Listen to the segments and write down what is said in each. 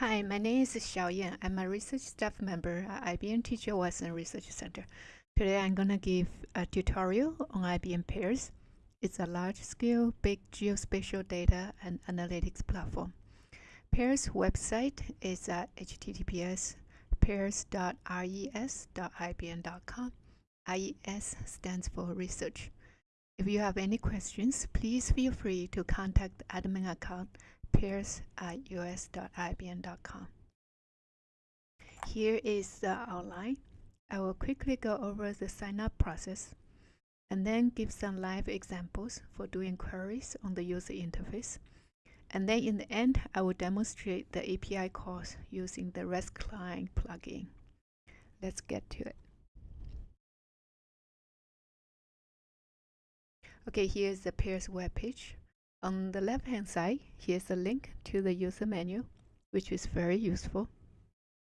Hi, my name is Xiao Yan. I'm a research staff member at IBM T.J. Watson Research Center. Today I'm going to give a tutorial on IBM Pairs. It's a large-scale big geospatial data and analytics platform. Pairs website is at https pairs.res.ibm.com. IES stands for research. If you have any questions, please feel free to contact admin account pairs at. Here is the outline. I will quickly go over the sign up process and then give some live examples for doing queries on the user interface. And then in the end, I will demonstrate the API calls using the REST client plugin. Let's get to it. Okay, here's the Pairs web page. On the left hand side, here's a link to the user menu, which is very useful.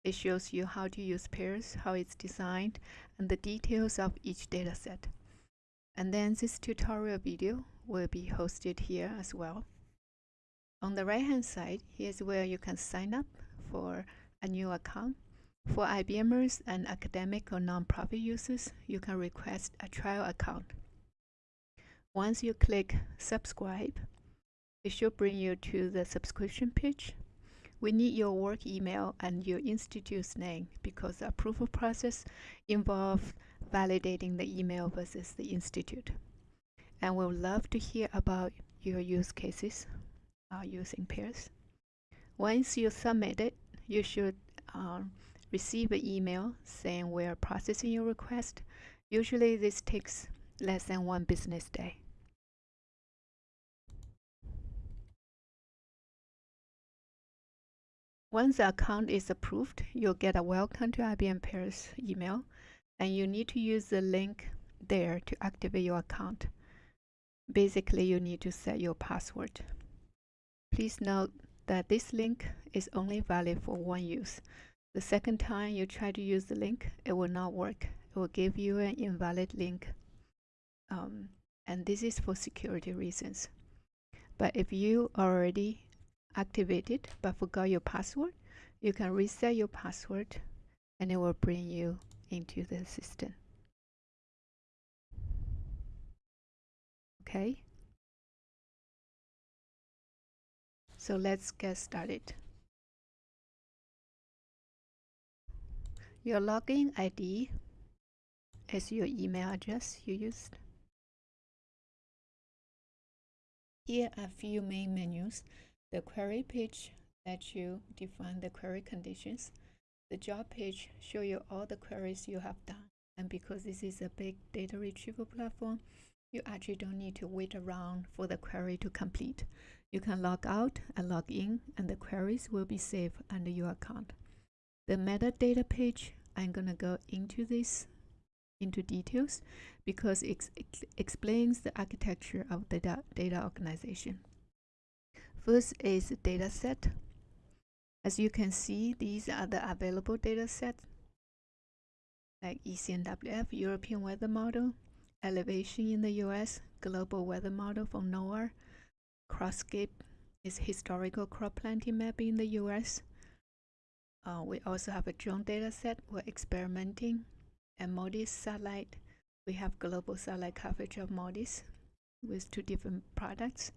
It shows you how to use pairs, how it's designed, and the details of each dataset. And then this tutorial video will be hosted here as well. On the right hand side, here's where you can sign up for a new account. For IBMers and academic or nonprofit users, you can request a trial account. Once you click subscribe, it should bring you to the subscription page. We need your work email and your institute's name because the approval process involves validating the email versus the institute. And we would love to hear about your use cases uh, using pairs. Once you submit it, you should um, receive an email saying we're processing your request. Usually this takes less than one business day. Once the account is approved, you'll get a welcome to IBM Pairs email, and you need to use the link there to activate your account. Basically, you need to set your password. Please note that this link is only valid for one use. The second time you try to use the link, it will not work. It will give you an invalid link. Um, and this is for security reasons. But if you already activated but forgot your password, you can reset your password and it will bring you into the system. Okay. So let's get started. Your login ID is your email address you used. Here are a few main menus the query page lets you define the query conditions. The job page show you all the queries you have done. And because this is a big data retrieval platform, you actually don't need to wait around for the query to complete. You can log out and log in and the queries will be saved under your account. The metadata page, I'm going to go into this into details because it, it explains the architecture of the data, data organization. First is data set. As you can see, these are the available data sets like ECMWF, European Weather Model, Elevation in the US, Global Weather Model from NOAA, CropScape is historical crop planting map in the US. Uh, we also have a drone data set we're experimenting, and MODIS satellite. We have global satellite coverage of MODIS with two different products.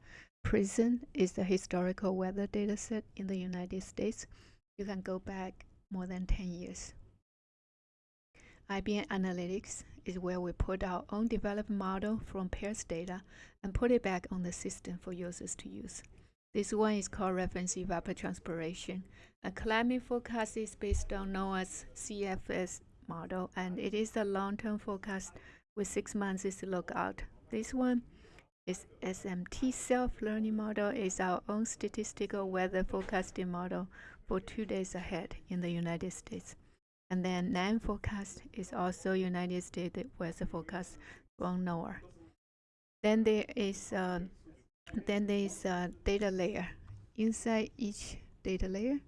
PRISM is the historical weather dataset in the United States. You can go back more than 10 years. IBM Analytics is where we put our own developed model from pairs data and put it back on the system for users to use. This one is called reference evapotranspiration. A climate forecast is based on NOAA's CFS model and it is a long-term forecast with six months lookout. This one its SMT self-learning model is our own statistical weather forecasting model for two days ahead in the United States. And then NAM forecast is also United States weather forecast from NOAA. Then there is uh, then there is a data layer. Inside each data layer,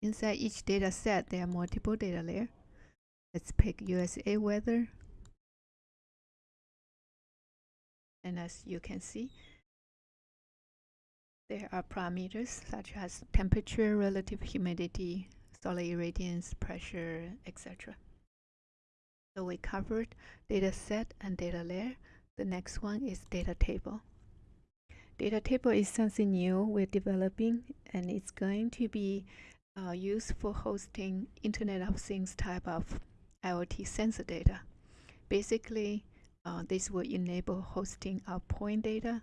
inside each data set, there are multiple data layers. Let's pick USA weather, and as you can see there are parameters such as temperature, relative humidity, solar irradiance, pressure, etc. So we covered data set and data layer. The next one is data table. Data table is something new we're developing and it's going to be uh, used for hosting Internet of Things type of IoT sensor data. Basically, uh, this will enable hosting of point data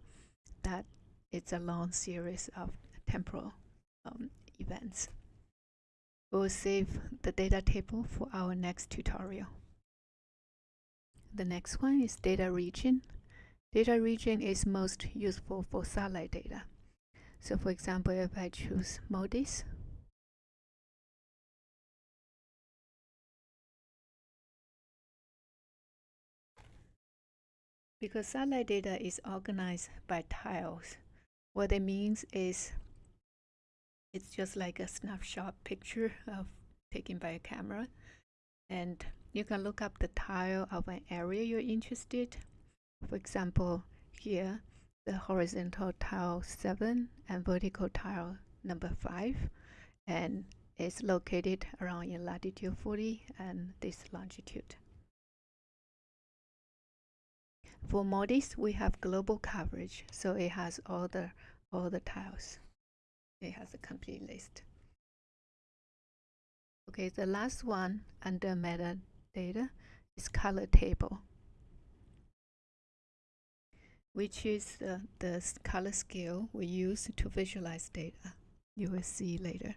that it's a long series of temporal um, events. We'll save the data table for our next tutorial. The next one is data region. Data region is most useful for satellite data. So for example, if I choose MODIS, because satellite data is organized by tiles, what it means is it's just like a snapshot picture of taken by a camera. And you can look up the tile of an area you're interested. For example here the horizontal tile 7 and vertical tile number 5 and it's located around in latitude 40 and this longitude for MODIS, we have global coverage, so it has all the all the tiles. It has a complete list. Okay, the last one under metadata is color table, which is the, the color scale we use to visualize data. You will see later.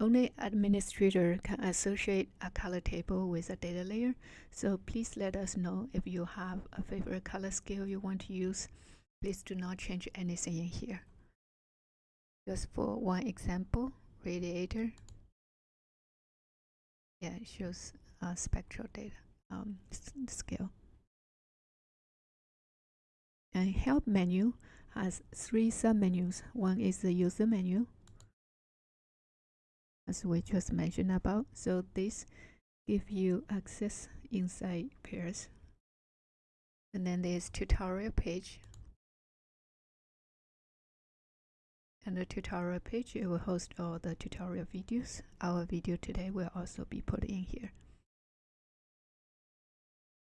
Only administrator can associate a color table with a data layer, so please let us know if you have a favorite color scale you want to use. Please do not change anything in here. Just for one example, radiator. Yeah, it shows uh, spectral data um, scale. And help menu has three submenus. One is the user menu, as we just mentioned about. So this give you access inside pairs. And then there's tutorial page. And the tutorial page, it will host all the tutorial videos. Our video today will also be put in here.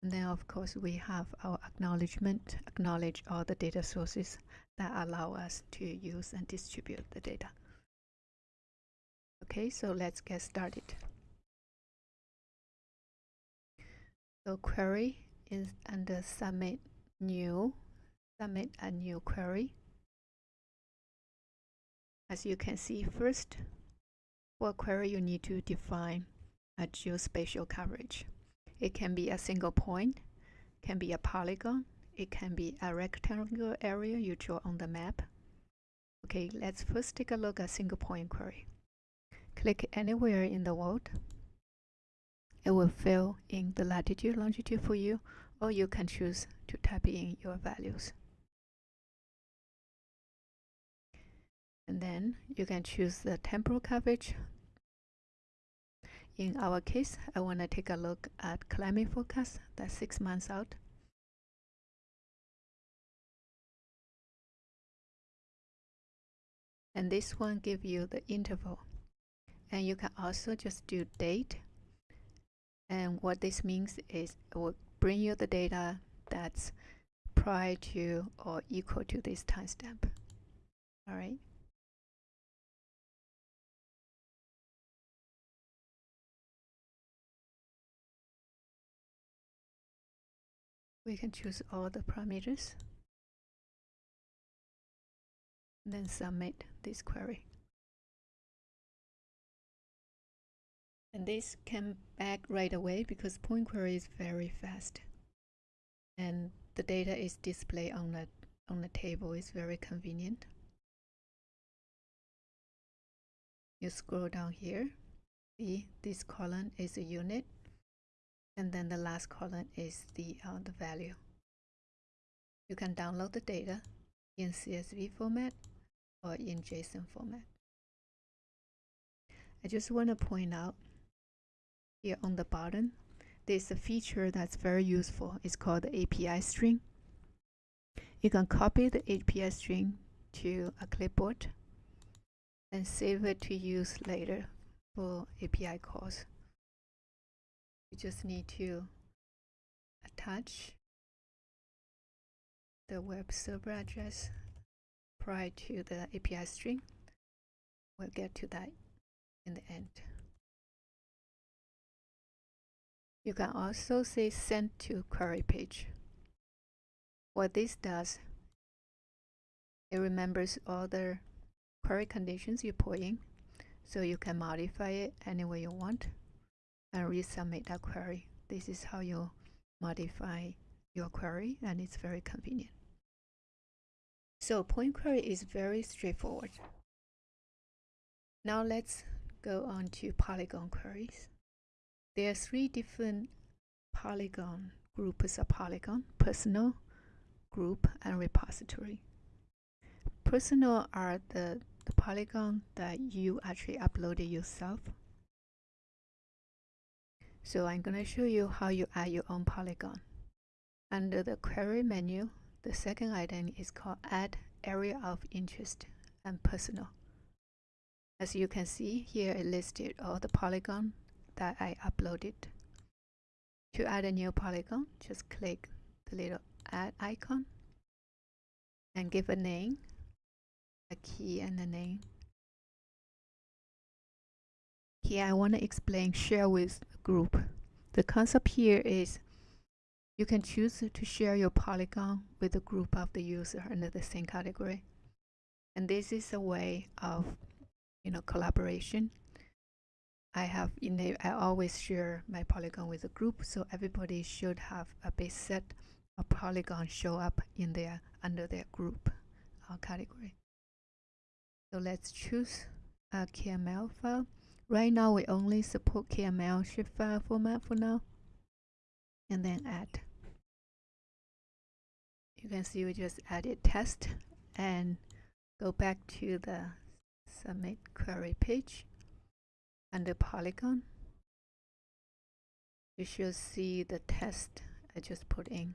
And then of course we have our acknowledgement, acknowledge all the data sources that allow us to use and distribute the data. Okay, so let's get started. So query is under submit new, submit a new query. As you can see first, for query you need to define a geospatial coverage. It can be a single point, can be a polygon, it can be a rectangular area you draw on the map. Okay, let's first take a look at single point query. Click anywhere in the world. It will fill in the latitude, longitude for you, or you can choose to type in your values. And then you can choose the temporal coverage. In our case, I want to take a look at climate forecast, that's six months out. And this one gives you the interval and you can also just do date. And what this means is it will bring you the data that's prior to or equal to this timestamp. All right we can choose all the parameters. Then submit this query And this came back right away because point query is very fast. And the data is displayed on the on the table is very convenient. You scroll down here, see this column is a unit, and then the last column is the uh, the value. You can download the data in CSV format or in JSON format. I just want to point out here on the bottom, there's a feature that's very useful. It's called the API string. You can copy the API string to a clipboard and save it to use later for API calls. You just need to attach the web server address prior to the API string. We'll get to that in the end. You can also say send to query page. What this does, it remembers all the query conditions you put in, so you can modify it any way you want and resubmit that query. This is how you modify your query and it's very convenient. So point query is very straightforward. Now let's go on to Polygon queries. There are three different Polygon groups of Polygon, personal, group, and repository. Personal are the, the Polygon that you actually uploaded yourself. So I'm going to show you how you add your own Polygon. Under the query menu, the second item is called add area of interest and personal. As you can see here it listed all the polygon that I uploaded. To add a new polygon, just click the little add icon and give a name, a key and a name. Here I want to explain share with group. The concept here is you can choose to share your polygon with a group of the user under the same category. And this is a way of you know collaboration I have in the, I always share my polygon with a group so everybody should have a base set of polygon show up in their under their group uh, category. So let's choose a KML file. Right now we only support KML file format for now and then add. You can see we just added test and go back to the submit query page under polygon. You should see the test I just put in.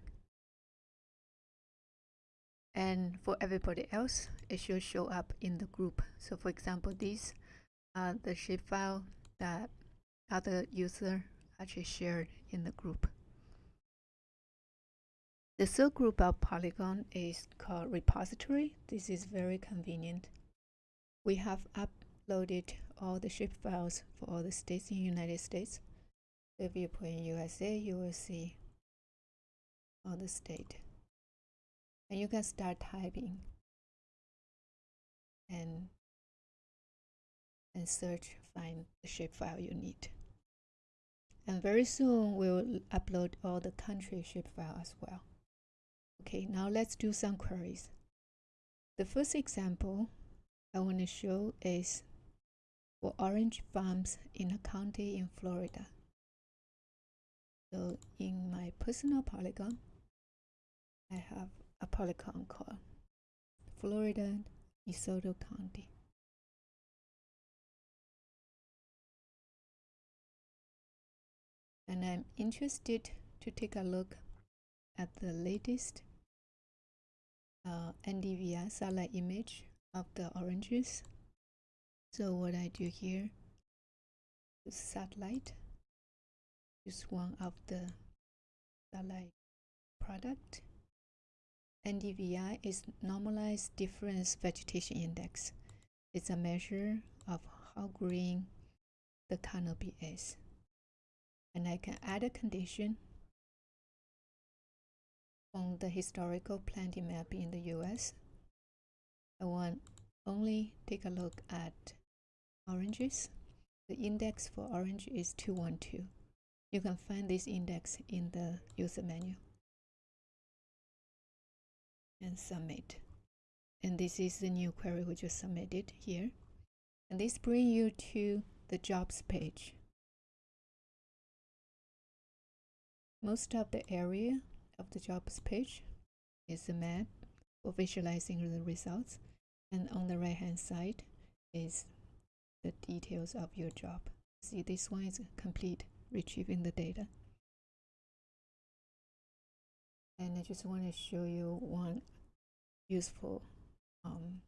And for everybody else it should show up in the group. So for example these are the shapefile that other user actually shared in the group. The third group of polygon is called repository. This is very convenient. We have uploaded all the shape files for all the states in United States. If you put in USA, you will see all the state. And you can start typing and and search find the shapefile you need. And very soon we'll upload all the country shapefile as well. Okay, now let's do some queries. The first example I want to show is for orange farms in a county in Florida. So in my personal polygon, I have a polygon called Florida DeSoto County. And I'm interested to take a look at the latest uh, NDVI satellite image of the oranges. So what I do here is satellite, use one of the satellite product. NDVI is normalized difference vegetation index. It's a measure of how green the canopy is. And I can add a condition on the historical planting map in the US I want only take a look at oranges. The index for orange is 212. You can find this index in the user menu. And submit. And this is the new query we just submitted here. And this brings you to the jobs page. Most of the area of the jobs page is a map for visualizing the results and on the right hand side is the details of your job. See this one is complete retrieving the data. And I just want to show you one useful um,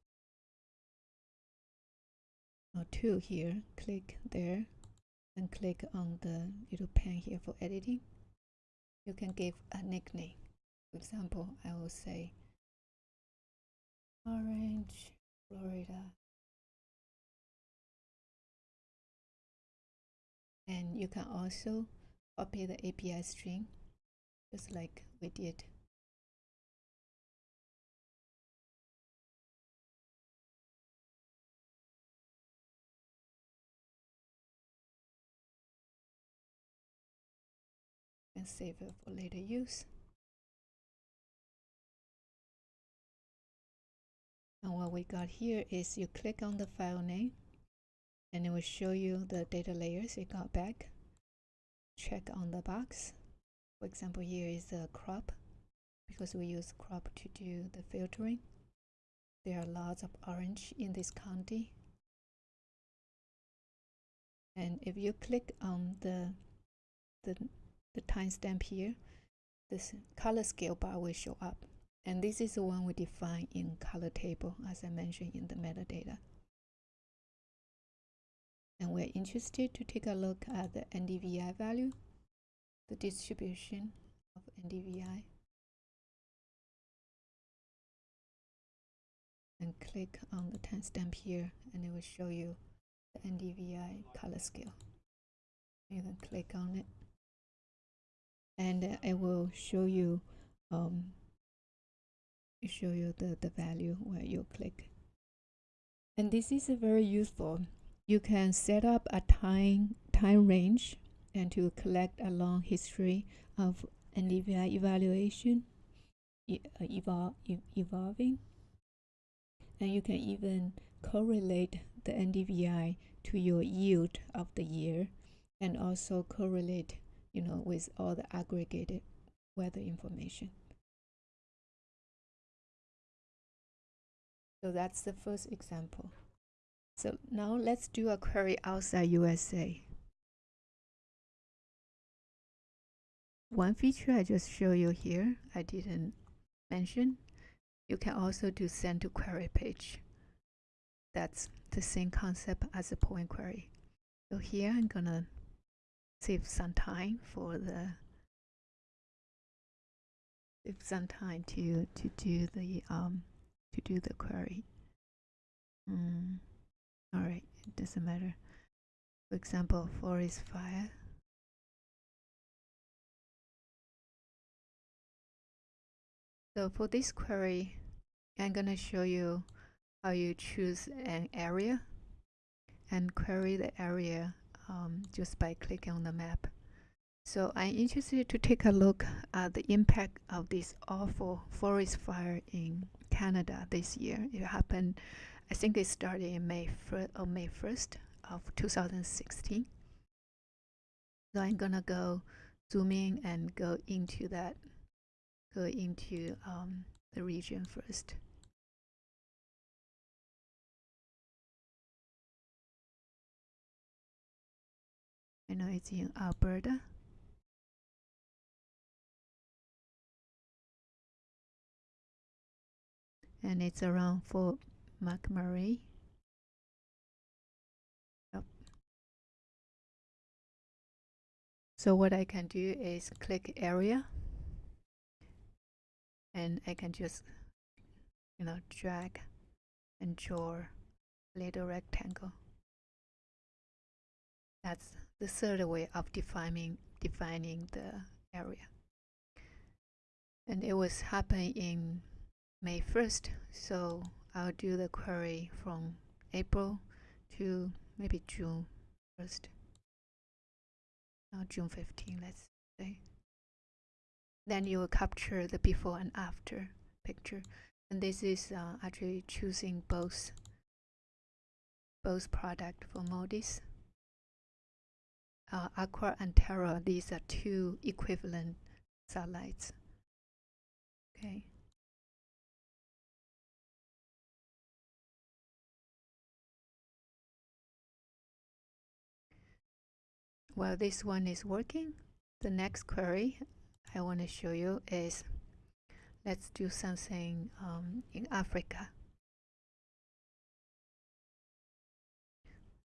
or two here. Click there and click on the little pen here for editing. You can give a nickname. For example I will say orange Florida and you can also copy the API string just like we did and save it for later use. And what we got here is you click on the file name and it will show you the data layers it got back. Check on the box. For example, here is the crop because we use crop to do the filtering. There are lots of orange in this county. And if you click on the the the timestamp here, this color scale bar will show up. And this is the one we define in color table, as I mentioned in the metadata. And we're interested to take a look at the NDVI value, the distribution of NDVI. And click on the timestamp here, and it will show you the NDVI color scale. You can click on it and it will show you um, show you the, the value where you click and this is a very useful you can set up a time time range and to collect a long history of NDVI evaluation uh, evol evolving and you can even correlate the NDVI to your yield of the year and also correlate you know, with all the aggregated weather information. So that's the first example. So now let's do a query outside USA. One feature I just show you here, I didn't mention, you can also do send to query page. That's the same concept as a point query. So here I'm gonna save some time for the save some time to to do the um to do the query. Mm. All right, it doesn't matter. For example, forest fire. So for this query, I'm gonna show you how you choose an area and query the area um, just by clicking on the map. So I'm interested to take a look at the impact of this awful forest fire in Canada this year. It happened, I think it started in May, or May 1st of 2016. So I'm gonna go zoom in and go into that, go into um, the region first. I know it's in Alberta. And it's around Fort McMurray. Yep. So what I can do is click area and I can just you know drag and draw little rectangle. That's the third way of defining defining the area. And it was happening in May 1st, so I'll do the query from April to maybe June 1st. Now June 15, let's say. Then you will capture the before and after picture. And this is uh, actually choosing both both product for Modis uh, Aqua and Terra, these are two equivalent satellites. Okay. While this one is working, the next query I want to show you is let's do something um, in Africa.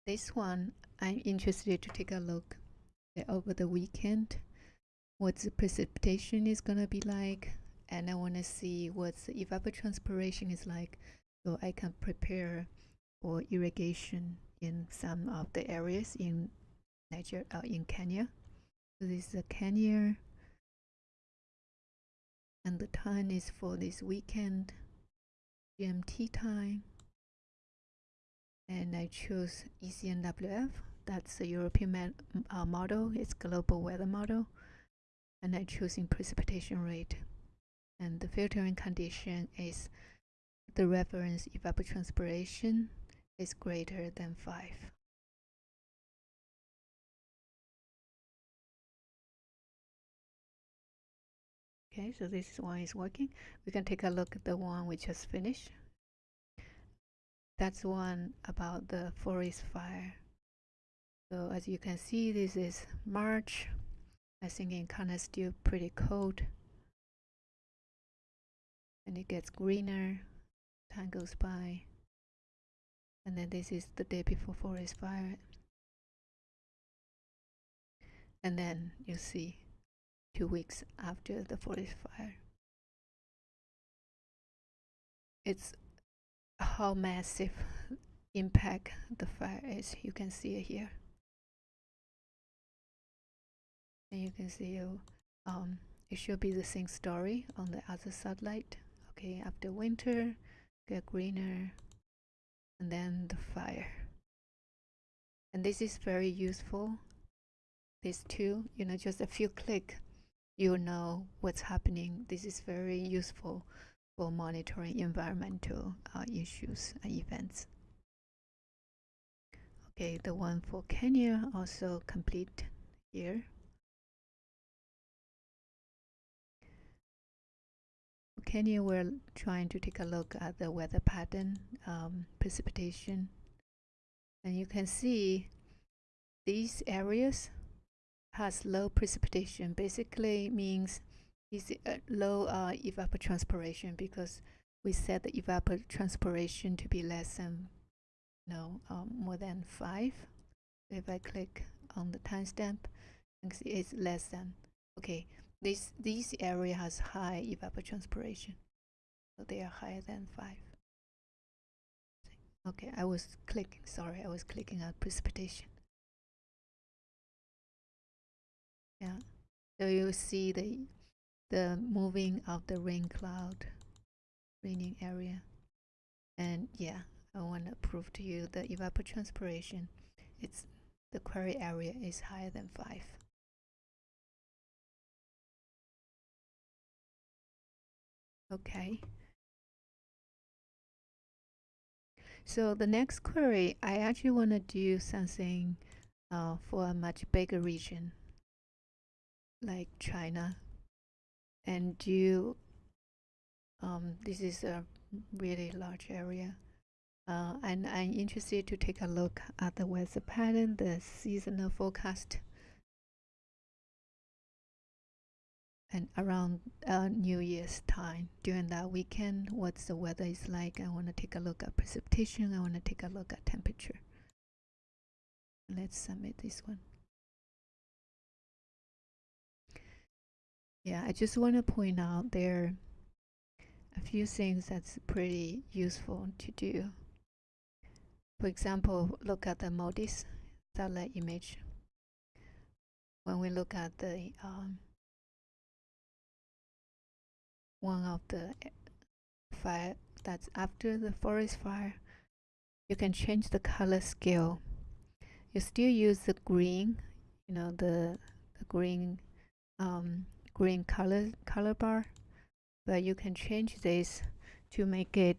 this one I'm interested to take a look over the weekend what the precipitation is gonna be like and I want to see what the evapotranspiration is like so I can prepare for irrigation in some of the areas in Uh, in Kenya. This is a Kenya and the time is for this weekend GMT time. And I choose ECMWF that's the European uh, model. It's global weather model. And I choosing precipitation rate. And the filtering condition is the reference evapotranspiration is greater than 5 Okay, so this one is working. We can take a look at the one we just finished. That's one about the forest fire. So as you can see, this is March. I think kind of still pretty cold. And it gets greener, time goes by. And then this is the day before forest fire. And then you see two weeks after the forest fire. It's how massive impact the fire is. You can see it here. And you can see um, it should be the same story on the other satellite. Okay, after winter, get greener, and then the fire. And this is very useful. These two, you know, just a few click you know what's happening. This is very useful for monitoring environmental uh, issues and events. Okay, the one for Kenya also complete here. Kenya, we're trying to take a look at the weather pattern, um, precipitation, and you can see these areas has low precipitation basically means is uh, low uh, evapotranspiration because we set the evapotranspiration to be less than no um, more than 5 if I click on the timestamp it's less than okay this this area has high evapotranspiration. So they are higher than 5 okay I was clicking sorry I was clicking on precipitation so you see the the moving of the rain cloud raining area. And yeah I want to prove to you the evapotranspiration it's the query area is higher than 5 okay. So the next query I actually want to do something uh, for a much bigger region like China. And do um, this is a really large area. Uh, and I'm interested to take a look at the weather pattern, the seasonal forecast. And around uh, New Year's time during that weekend what the weather is like? I want to take a look at precipitation I want to take a look at temperature. Let's submit this one Yeah, I just want to point out there a few things that's pretty useful to do. For example, look at the MODIS satellite image. When we look at the um, one of the fire that's after the forest fire, you can change the color scale. You still use the green, you know, the, the green um, green color color bar but you can change this to make it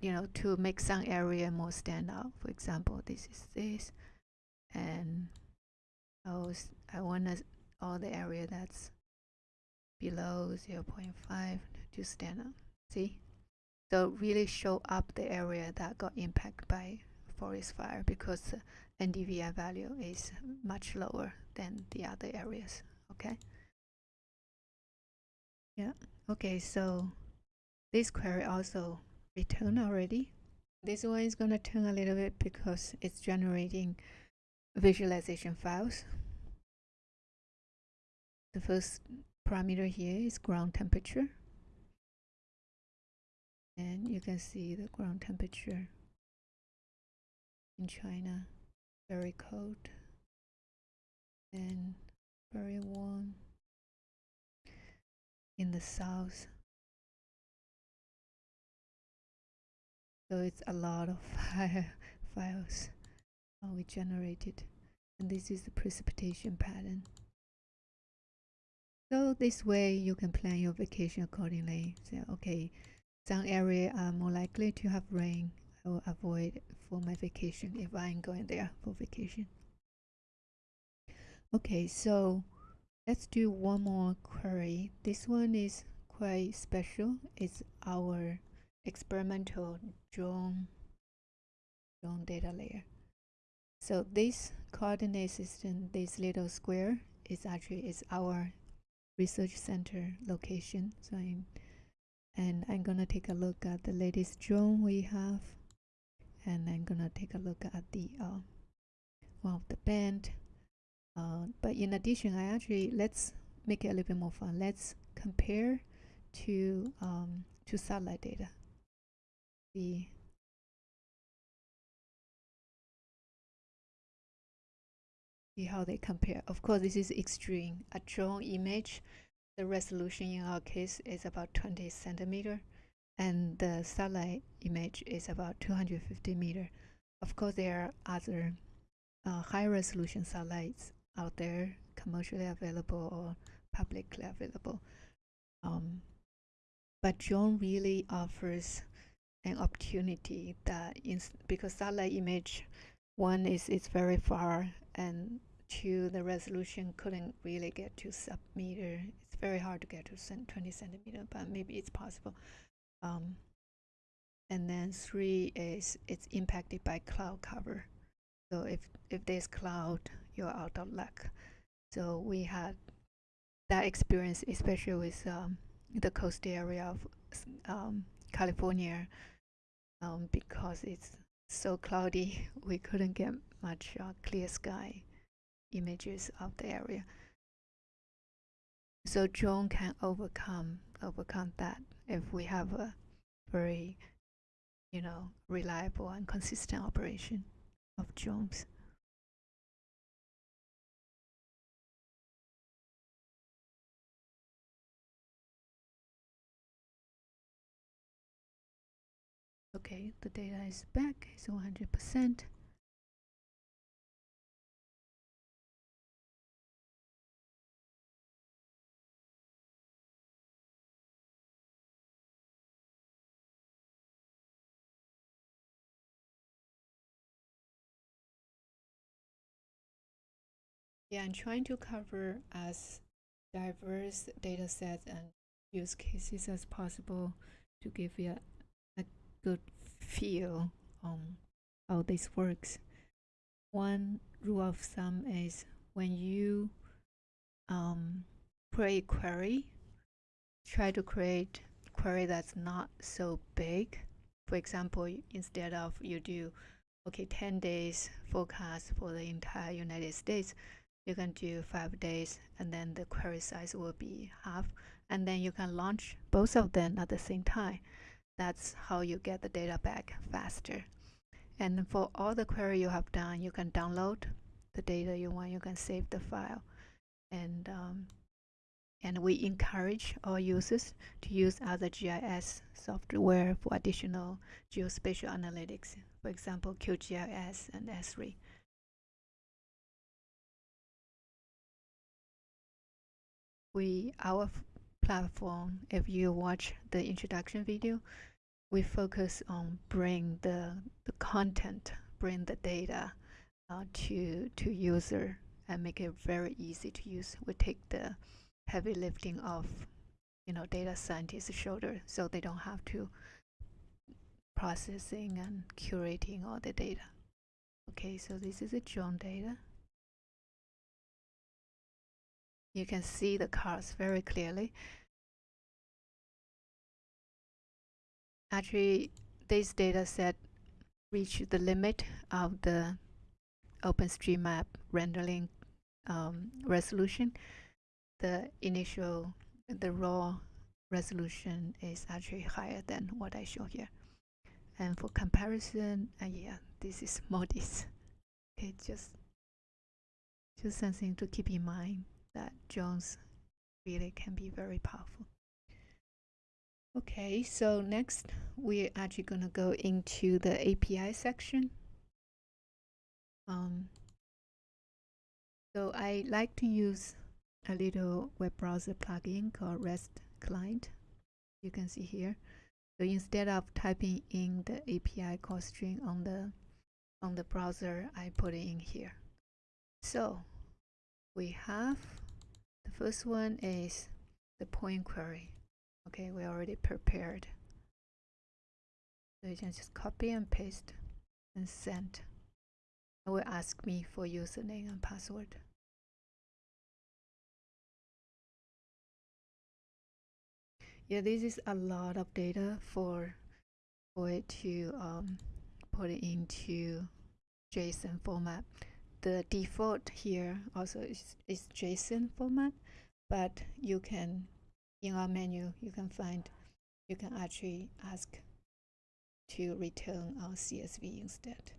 you know to make some area more stand out. For example this is this and I was I want all the area that's below 0 0.5 to stand out. See? So really show up the area that got impacted by forest fire because NDVI value is much lower than the other areas okay yeah, okay, so this query also returned already. This one is going to turn a little bit because it's generating visualization files. The first parameter here is ground temperature. And you can see the ground temperature in China, very cold and very warm in the south. So it's a lot of fire files we generated and this is the precipitation pattern. So this way you can plan your vacation accordingly. So okay, some area are more likely to have rain. I will avoid for my vacation if I'm going there for vacation. Okay, so let's do one more query. This one is quite special. It's our experimental drone drone data layer. So this coordinate system, this little square, is actually is our research center location. So I'm, and I'm gonna take a look at the latest drone we have, and I'm gonna take a look at the uh, one of the band. Uh, but in addition, I actually let's make it a little bit more fun. Let's compare to um, to satellite data. The see how they compare. Of course, this is extreme. A drone image, the resolution in our case is about 20 centimeter, and the satellite image is about 250 meter. Of course, there are other uh, high resolution satellites out there, commercially available or publicly available. Um, but drone really offers an opportunity that in, because satellite image one is it's very far and two the resolution couldn't really get to sub meter it's very hard to get to 20 centimeter but maybe it's possible. Um, and then three is it's impacted by cloud cover. So if if there's cloud you're out of luck. So we had that experience especially with um, the coast area of um, california um, because it's so cloudy we couldn't get much uh, clear sky images of the area. So drone can overcome overcome that if we have a very you know reliable and consistent operation of drones okay the data is back it's 100 percent. Yeah, I'm trying to cover as diverse data sets and use cases as possible to give you a, a good feel on how this works. One rule of thumb is when you um, create query, try to create query that's not so big. For example, instead of you do okay 10 days forecast for the entire United States, you can do five days and then the query size will be half and then you can launch both of them at the same time that's how you get the data back faster. And for all the query you have done you can download the data you want you can save the file. And um, and we encourage our users to use other GIS software for additional geospatial analytics for example QGIS and Esri we our platform if you watch the introduction video we focus on bring the, the content bring the data uh, to to user and make it very easy to use. We take the heavy lifting of you know data scientists shoulder so they don't have to processing and curating all the data. Okay so this is a drone data. You can see the cars very clearly. Actually, this data set reach the limit of the OpenStreetMap rendering um, resolution, the initial, the raw resolution is actually higher than what I show here. And for comparison, uh, yeah, this is MODIS. Okay, just just something to keep in mind that drones really can be very powerful. Okay, so next we're actually going to go into the API section. Um, so I like to use a little web browser plugin called REST client. You can see here. So instead of typing in the API call string on the on the browser, I put it in here. So we have the first one is the point query. Okay, we already prepared. So you can just copy and paste and send. It will ask me for username and password. Yeah, this is a lot of data for for it to um, put it into JSON format. The default here also is, is JSON format, but you can in our menu you can find you can actually ask to return our CSV instead.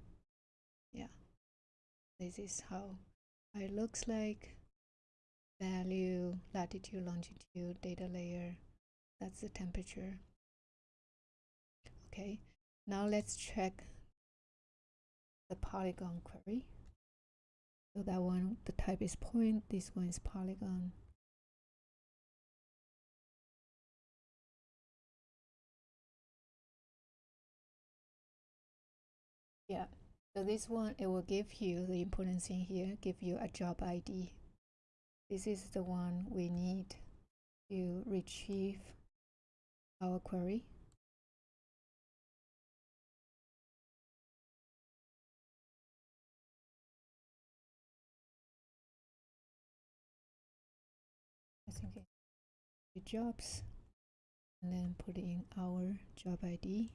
Yeah, this is how it looks like. Value, latitude, longitude, data layer. That's the temperature. Okay, now let's check the polygon query. So that one, the type is point, this one is polygon. Yeah, so this one, it will give you the important thing here, give you a job ID. This is the one we need to retrieve our query. I think the jobs and then put in our job ID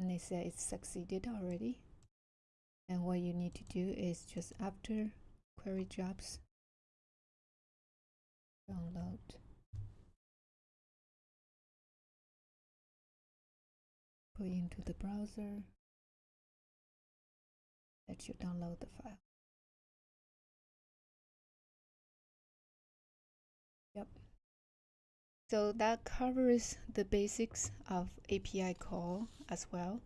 and they say it's succeeded already. And what you need to do is just after query jobs download. Go into the browser. That you download the file so that covers the basics of API call as well.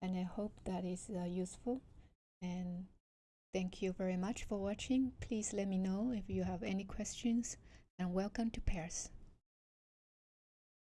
And I hope that is uh, useful. And thank you very much for watching. Please let me know if you have any questions and welcome to Pairs.